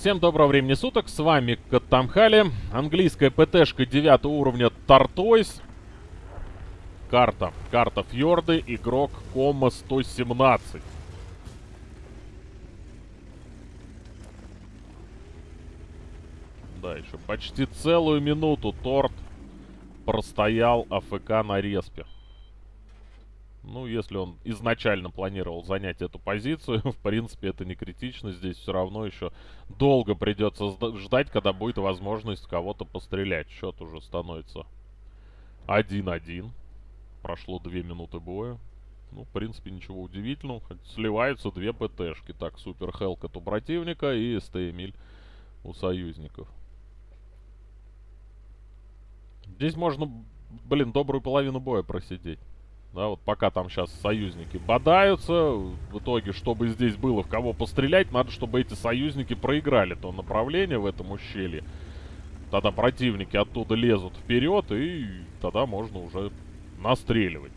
Всем доброго времени суток, с вами Каттамхали, английская ПТшка 9 уровня Тартойс. Карта, карта Фьорды, игрок Кома 117. Да, еще почти целую минуту торт простоял АФК на респе. Ну, если он изначально планировал занять эту позицию, в принципе, это не критично. Здесь все равно еще долго придется ждать, когда будет возможность кого-то пострелять. Счет уже становится 1-1. Прошло 2 минуты боя. Ну, в принципе, ничего удивительного. Сливаются две ПТшки. Так, Супер Хелкот у противника и СТ Эмиль у союзников. Здесь можно, блин, добрую половину боя просидеть. Да, вот пока там сейчас союзники бодаются, в итоге, чтобы здесь было в кого пострелять, надо, чтобы эти союзники проиграли то направление в этом ущелье. Тогда противники оттуда лезут вперед, и тогда можно уже настреливать.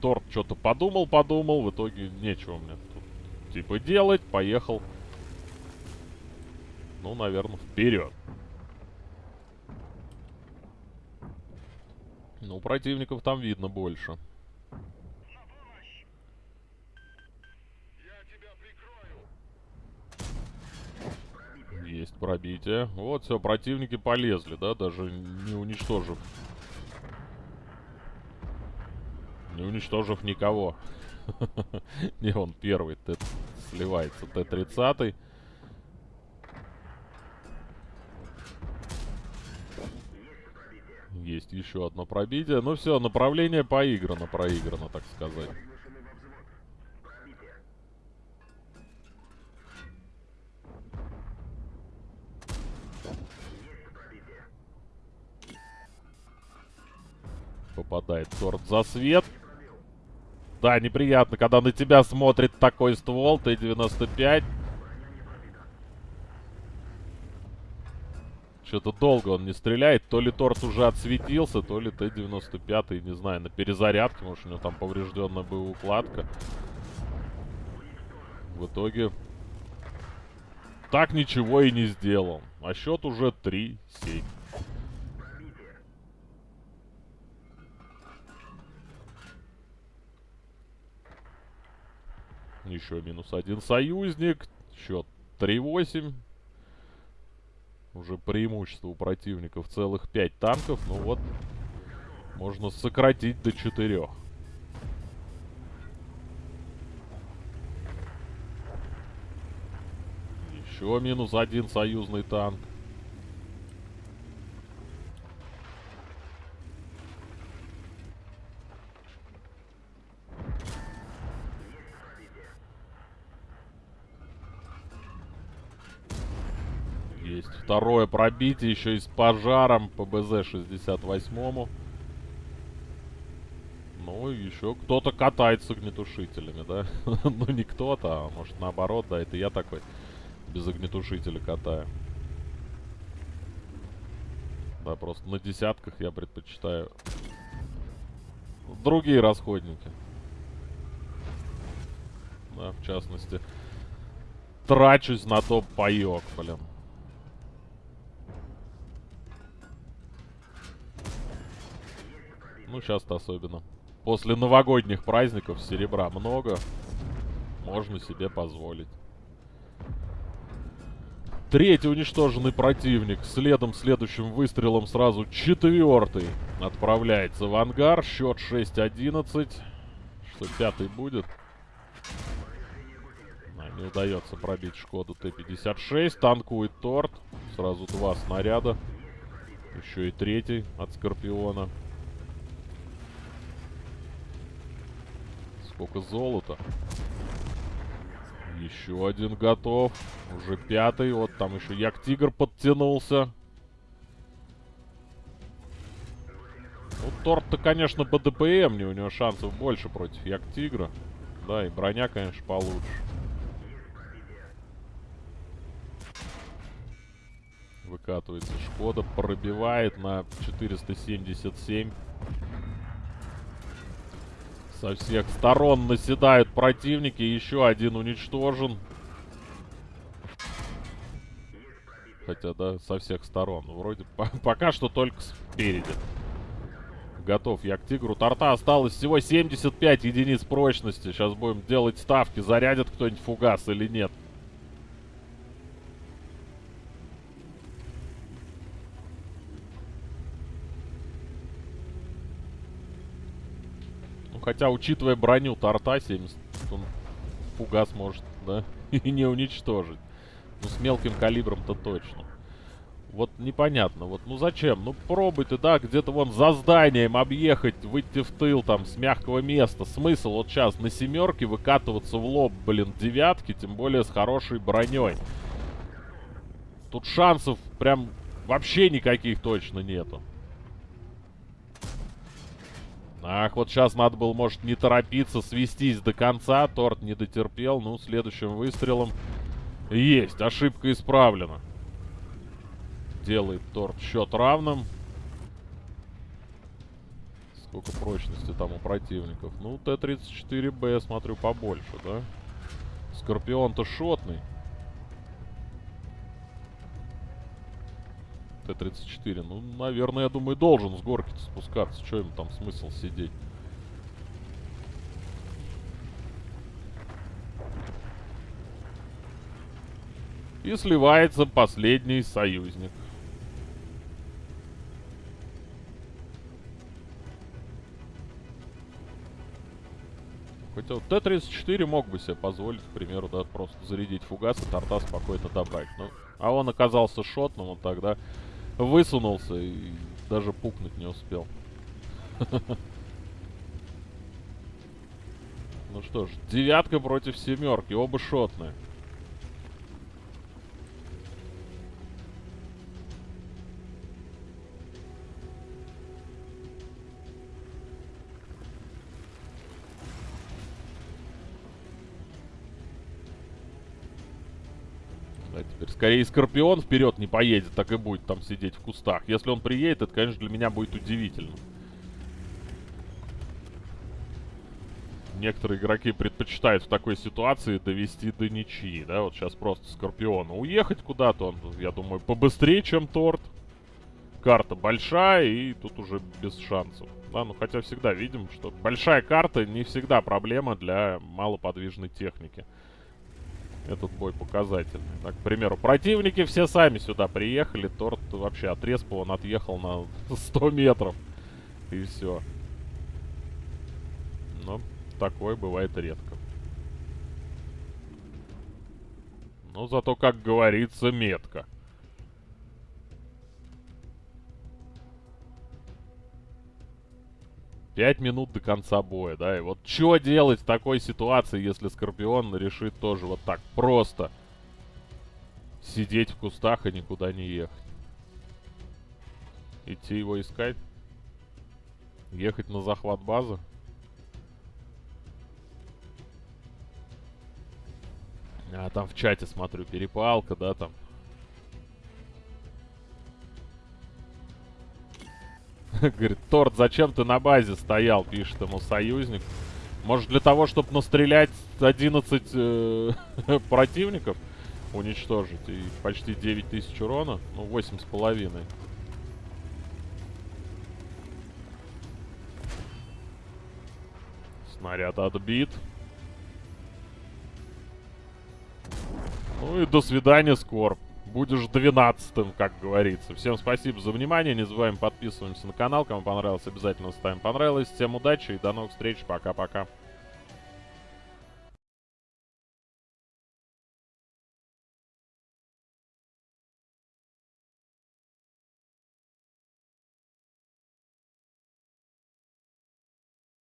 Торт что-то подумал-подумал, в итоге нечего мне тут типа делать, поехал. Ну, наверное, вперед. Ну, противников там видно больше. Есть пробитие. Вот, все, противники полезли, да, даже не уничтожив. Не уничтожив никого. Не, он первый сливается. Т-30. Есть еще одно пробитие. Ну все, направление поиграно, проиграно, так сказать. Попадает торт за свет. Да, неприятно, когда на тебя смотрит такой ствол, Т-95. Что-то долго он не стреляет. То ли торт уже отсветился, то ли Т-95, не знаю, на перезарядке. Может, у него там поврежденная укладка. В итоге так ничего и не сделал. А счет уже 3-7. Еще минус один союзник. Счет 3-8. Уже преимущество у противников целых 5 танков. Ну вот, можно сократить до 4. Еще минус один союзный танк. Есть второе пробитие, еще и с пожаром по БЗ-68. Ну, еще кто-то катает с огнетушителями, да? ну, не кто-то, а может наоборот, да, это я такой без огнетушителя катаю. Да, просто на десятках я предпочитаю другие расходники. Да, в частности, трачусь на топ паёк, блин. Ну, сейчас-то особенно. После новогодних праздников серебра много. Можно себе позволить. Третий уничтоженный противник. Следом следующим выстрелом сразу четвертый отправляется в ангар. Счет 6-11. Что пятый будет? А, не удается пробить Шкоду Т-56. Танкует торт. Сразу два снаряда. Еще и третий от Скорпиона. Сколько золота. Еще один готов. Уже пятый. Вот там еще Як-Тигр подтянулся. Ну, Торт-то, конечно, по ДПМ. У него шансов больше против Як-Тигра. Да, и броня, конечно, получше. Выкатывается Шкода. Пробивает на 477. Со всех сторон наседают противники. Еще один уничтожен. хотя, да, со всех сторон. Вроде по пока что только спереди. Готов я к тигру. Торта осталось всего 75 единиц прочности. Сейчас будем делать ставки, зарядит кто-нибудь фугас или нет. Хотя, учитывая броню торта 70, он фугас может, да, и не уничтожить. Ну, с мелким калибром-то точно. Вот непонятно, вот, ну зачем? Ну пробуй ты, да, где-то вон за зданием объехать, выйти в тыл там с мягкого места. Смысл вот сейчас на семерке выкатываться в лоб, блин, девятки, тем более с хорошей броней. Тут шансов прям вообще никаких точно нету. Ах, вот сейчас надо было, может, не торопиться, свестись до конца. Торт не дотерпел. Ну, следующим выстрелом есть. Ошибка исправлена. Делает торт счет равным. Сколько прочности там у противников? Ну, Т-34Б, смотрю, побольше, да? Скорпион-то шотный. Т-34. Ну, наверное, я думаю, должен с горки спускаться. Что ему там смысл сидеть? И сливается последний союзник. Хотя вот Т-34 мог бы себе позволить, к примеру, да, просто зарядить фугас и торта спокойно добрать. Ну, а он оказался шотным, он тогда высунулся и даже пукнуть не успел. Ну что ж, девятка против семерки, оба шотные. Да, теперь скорее Скорпион вперед не поедет, так и будет там сидеть в кустах. Если он приедет, это, конечно, для меня будет удивительно. Некоторые игроки предпочитают в такой ситуации довести до ничьи, да, вот сейчас просто Скорпиона уехать куда-то, он, я думаю, побыстрее, чем Торт. Карта большая, и тут уже без шансов. Да, ну хотя всегда видим, что большая карта не всегда проблема для малоподвижной техники этот бой показательный. Так, к примеру, противники все сами сюда приехали. Торт вообще от респа он отъехал на 100 метров. И все. Но такое бывает редко. Но зато, как говорится, метко. Пять минут до конца боя, да, и вот что делать в такой ситуации, если Скорпион решит тоже вот так просто сидеть в кустах и никуда не ехать? Идти его искать? Ехать на захват базы? А, там в чате, смотрю, перепалка, да, там. Говорит, Торт, зачем ты на базе стоял, пишет ему союзник. Может для того, чтобы настрелять 11 э, противников, уничтожить и почти 9 тысяч урона, ну 8 с половиной. Снаряд отбит. Ну и до свидания, Скорб будешь двенадцатым, как говорится. Всем спасибо за внимание. Не забываем подписываться на канал. Кому понравилось, обязательно ставим понравилось. Всем удачи и до новых встреч. Пока-пока.